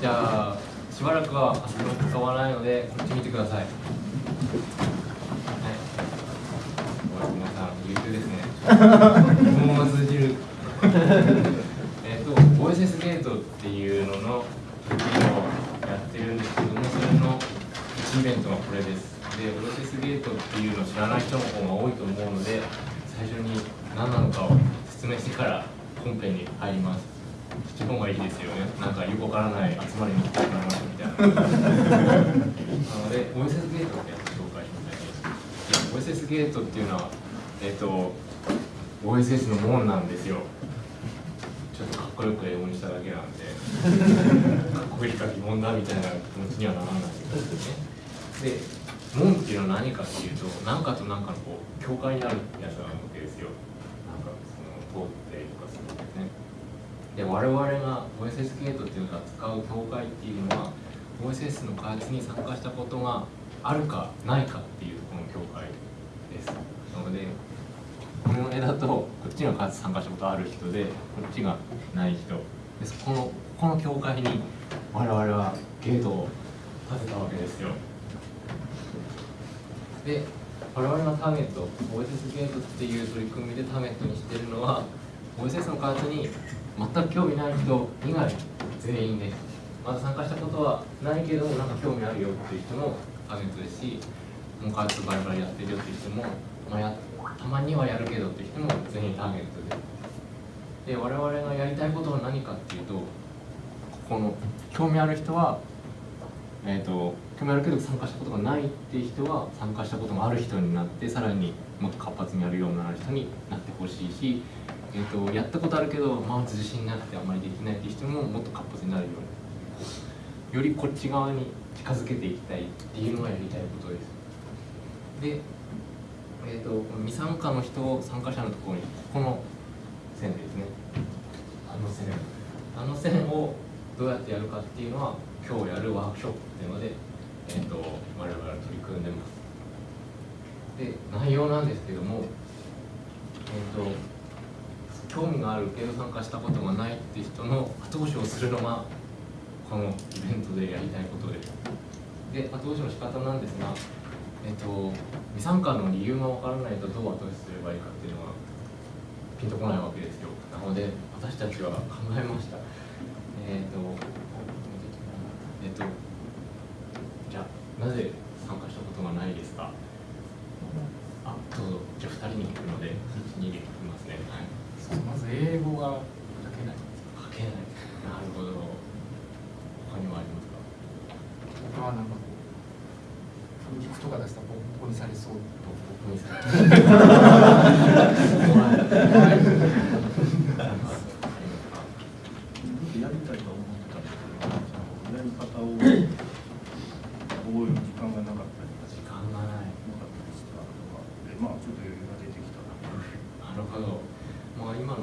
じゃあしばらくはあそこ使わないのでこっち見てください。はい。皆さん優秀ですね。もう通じるえっと OSS ゲートっていうのの時をやってるんですけどもそれの1イベントがこれです。で OSS ゲートっていうのを知らない人の方が多いと思うので最初に何なのかを説明してから本編に入りますそっちの方がいいですよね。なんかよくわからない集まりに来てもらいましたみたいな。なので OSS ゲートってやつ紹介しましたね OSS ゲートっていうのはえっ、と OSS の門なんですよ。ちょっとかっこよく英語にしただけなんでかっこいいか疑問だみたいな気持ちにはならないですね。で門っていうのは何かっていうと何かと何かのこう境界になるやつなわけですよ。なんかその通ってとかするんですねで我々が OSS ゲートっていうのが使う境界っていうのは OSS の開発に参加したことがあるかないかっていうこの境界です。なのでこの絵だとこっちが開発参加したことある人でこっちがない人。でそこのこの境界に我々はゲートを立てたわけですよ。で我々のターゲット OSS ゲートっていう取り組みでターゲットにしてるのは OSS の開発に全く興味ない人以外全員で。まだ参加したことはないけどなんか興味あるよっていう人もターゲットですしもう開発バリバリやってるよっていう人も、まあ、やたまにはやるけどっていう人も全員ターゲットで。で我々がやりたいことは何かっていうとここの興味ある人はえーと、興味あるけど参加したことがないっていう人は参加したことがある人になってさらにもっと活発にやるようになる人になってほしいし、えーと、やったことあるけどまず自信なくてあまりできないっていう人ももっと活発になるようによりこっち側に近づけていきたいっていうのがやりたいことです。で、えーと、と未参加の人参加者のところにこの線ですね。あの線。あの線をどうやってやるかっていうのは今日やるワークショップっていうので、えーと、我々は取り組んでます。で内容なんですけども、えーと、興味があるけど参加したことがないって人の後押しをするのがこのイベントでやりたいことで。すで後押しの仕方なんですが、えーと、未参加の理由がわからないとどう後押しすればいいかっていうのはピンとこないわけですよ。なので私たちは考えました。えっ、とえっとじゃあなぜ参加したことがないですかあどうぞじゃあ2人に聞くので12で聞きますね、はい、まず英語が書けない書けないなるほど他にもありますか他はなんかこう風肉とか出したらボコボコにされそうボコボコにされそう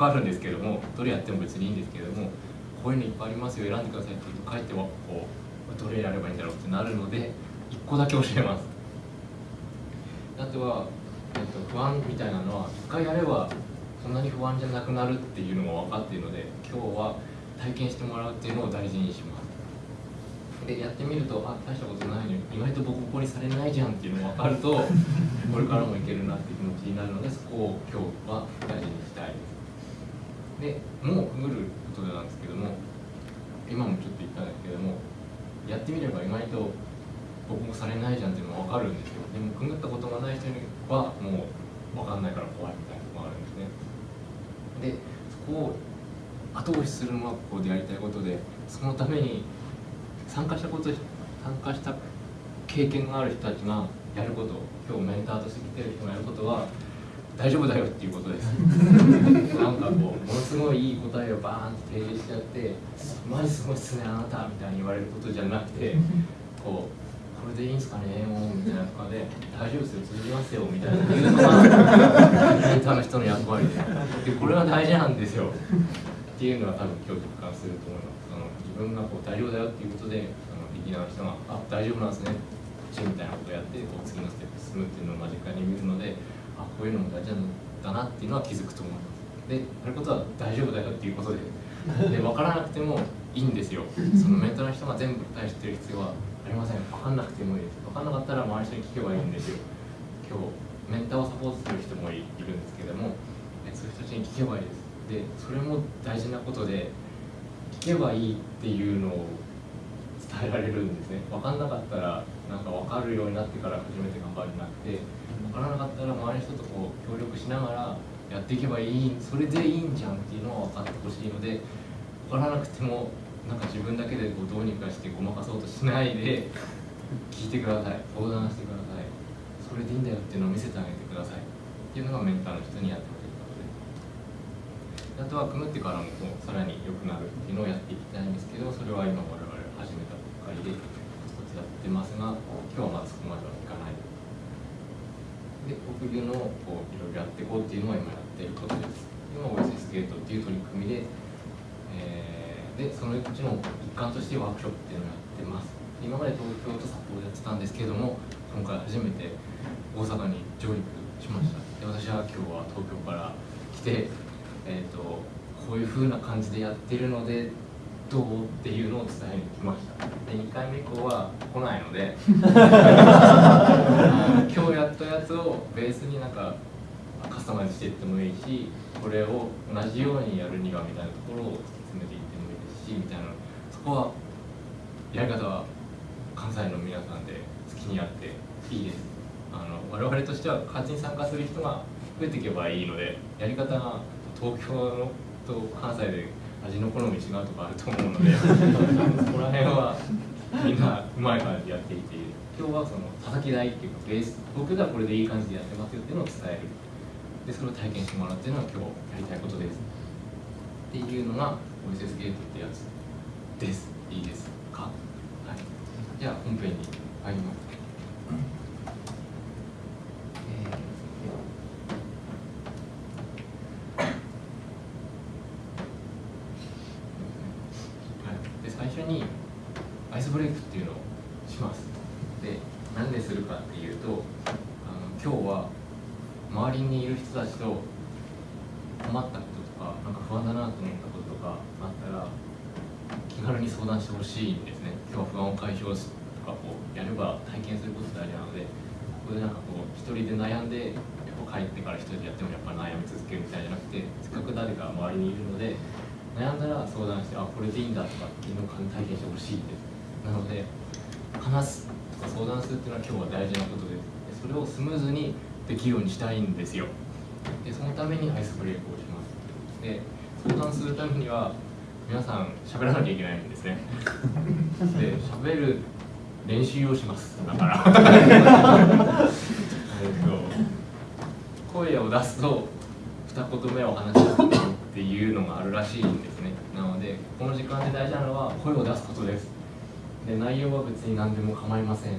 ぱいあるんですけどもどれやっても別にいいんですけどもこういうのいっぱいありますよ選んでくださいって言うと帰ってはこうどれやればいいんだろうってなるので1個だけ教えます。あとは、えっと、不安みたいなのは1回やればそんなに不安じゃなくなるっていうのも分かっているので今日は体験してもらうっていうのを大事にします。でやってみるとあ大したことないのに意外とボコボコにされないじゃんっていうのが分かるとこれからもいけるなっていう気持ちになるのでそこを今日は大事にしたいです。でもうくぐることなんですけども今もちょっと言ったんですけどもやってみれば意外とボコボコされないじゃんっていうのが分かるんですよ。でもくぐったことがない人にはもう分かんないから怖いみたいなのがあるんですね。でそこを後押しするのがここでやりたいことでそのために参加したこと参加した経験がある人たちがやること今日メンターとして来てる人がやることは大丈夫だよっていうことです。こうものすすごいいい答えをバーンと提示しちゃって「マジすごいっすねあなた」みたいに言われることじゃなくてこうこれでいいんすかねもうみたいなとかで「大丈夫ですよ通じますよ」みたいな言うのがメンターの人の役割ででこれは大事なんですよ。っていうのは多分今日実感すると思います。その自分がこう大丈夫だよっていうことでそのビギナーの人が「あ大丈夫なんですね」みたいなことをやってこう次のステップ進むっていうのを間近に見るのであこういうのも大事なんだなっていうのは気づくと思いますでやることは大丈夫だよっていうことでで分からなくてもいいんですよ。そのメンターの人が全部答え知ってる必要はありません。分かんなくてもいい。です分かんなかったら周りの人に聞けばいいんですよ。今日メンターをサポートする人もいるんですけどもそういう人たちに聞けばいいです。でそれも大事なことで聞けばいいっていうのを伝えられるんですね。分かんなかったらなんか分かるようになってから初めて頑張るんじゃなくて分からなかったら周りの人とこう協力しながらやっていけばいいそれでいいんじゃんっていうのを分かってほしいので分からなくてもなんか自分だけでこうどうにかしてごまかそうとしないで聞いてください相談してくださいそれでいいんだよっていうのを見せてあげてくださいっていうのがメンターの人にやってほしいことで。あとは組むってからもこうさらに良くなるっていうのをやっていきたいんですけどそれは今我々始めたばっかりでコツコツやってますが今日はまだそこまではで国流のこういろいろやっていこうっていうのは今やってることです。今 OSS ゲートっていう取り組みで、えーでそのうちの一環としてワークショップっていうのをやってます。今まで東京と札幌でやってたんですけれども今回初めて大阪に上陸しました。で私は今日は東京から来て、えー、とこういう風な感じでやってるのでどうっていうのを伝えに来ました。で2回目以降は来ないので 今日やったやつをベースになんかカスタマイズしていってもいいしこれを同じようにやるにはみたいなところを突き詰めていってもいいですしみたいな。そこはやり方は関西の皆さんで好きにやっていいです。あの我々としては勝ちに参加する人が増えていけばいいのでやり方が東京のと関西で味の好み違うとかあると思うのでそこら辺はみんなうまい感じでやっていて今日はその叩き台っていうかベース東京ではこれでいい感じでやってますよっていうのを伝える。でそれを体験してもらうっていうのが今日やりたいことです。っていうのが OSS ゲートってやつです。いいですか？はい。じゃあ本編に入りますはい、で最初にアイスブレイクっていうのをしますで何でするかっていうとあの今日は周りにいる人たちと困ったこととかなんか不安だなと思ったこととかあったら気軽に相談してほしいんですね。今日は不安を解消すとかこうやれば体験すること大事なのでここでなんかこう一人で悩んでやっぱ帰ってから一人でやってもやっぱ悩み続けるみたいじゃなくてせっかく誰か周りにいるので悩んだら相談してあこれでいいんだとかっていうのを体験してほしいです。なので話すとか相談するっていうのは今日は大事なことですそれをスムーズにできるようにしたいんですよ。でそのためにアイスブレイクをします。で相談するためには皆さん喋らなきゃいけないんですね。で喋る練習をします。だから。えと声を出すと二言目を話し合ってっていうのがあるらしいんですね。なのでこの時間で大事なのは声を出すことです。で内容は別に何でも構いません。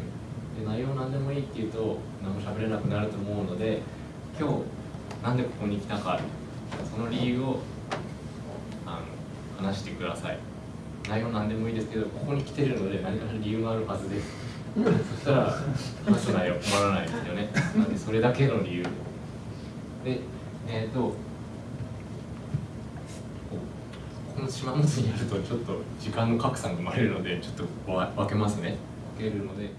で内容何でもいいっていうと何も喋れなくなると思うので今日なんでここに来たかその理由をあの話してください。内容何でもいいですけどここに来てるので何かしら理由があるはずです。そしたら話す内容困らないですよね。なんでそれだけの理由。でえっ、とこの島本にやるとちょっと時間の格差が生まれるのでちょっと分けますね。分けるので